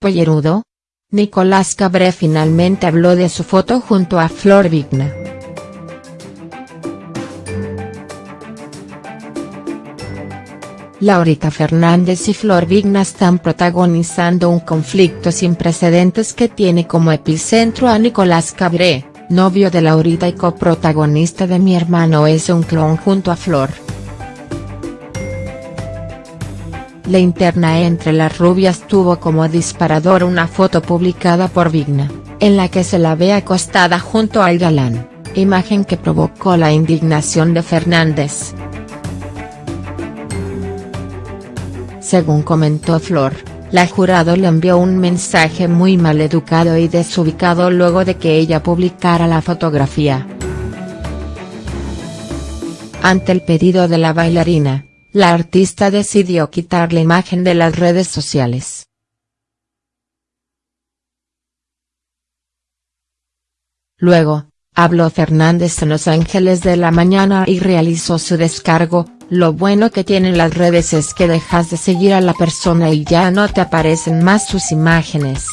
pollerudo? Nicolás Cabré finalmente habló de su foto junto a Flor Vigna. Laurita Fernández y Flor Vigna están protagonizando un conflicto sin precedentes que tiene como epicentro a Nicolás Cabré, novio de Laurita y coprotagonista de Mi hermano es un clon junto a Flor. La interna entre las rubias tuvo como disparador una foto publicada por Vigna, en la que se la ve acostada junto al galán, imagen que provocó la indignación de Fernández. Según comentó Flor, la jurado le envió un mensaje muy maleducado y desubicado luego de que ella publicara la fotografía. Ante el pedido de la bailarina, la artista decidió quitar la imagen de las redes sociales. Luego, habló Fernández en Los Ángeles de la Mañana y realizó su descargo, lo bueno que tienen las redes es que dejas de seguir a la persona y ya no te aparecen más sus imágenes.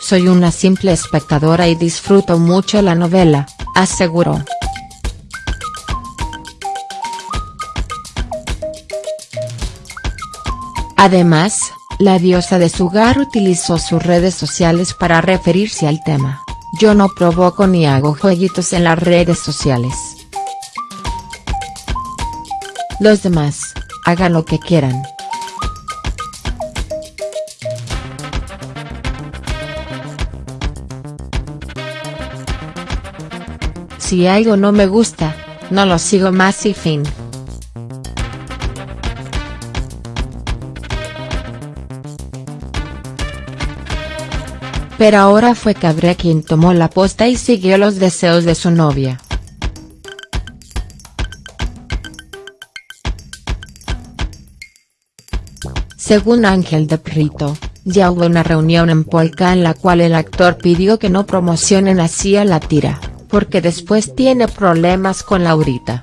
Soy una simple espectadora y disfruto mucho la novela, aseguró. Además, la diosa de Sugar utilizó sus redes sociales para referirse al tema, yo no provoco ni hago jueguitos en las redes sociales. Los demás, hagan lo que quieran. Si algo no me gusta, no lo sigo más y fin. Pero ahora fue Cabré quien tomó la posta y siguió los deseos de su novia. Según Ángel de Prito, ya hubo una reunión en Polka en la cual el actor pidió que no promocionen así a la tira, porque después tiene problemas con Laurita.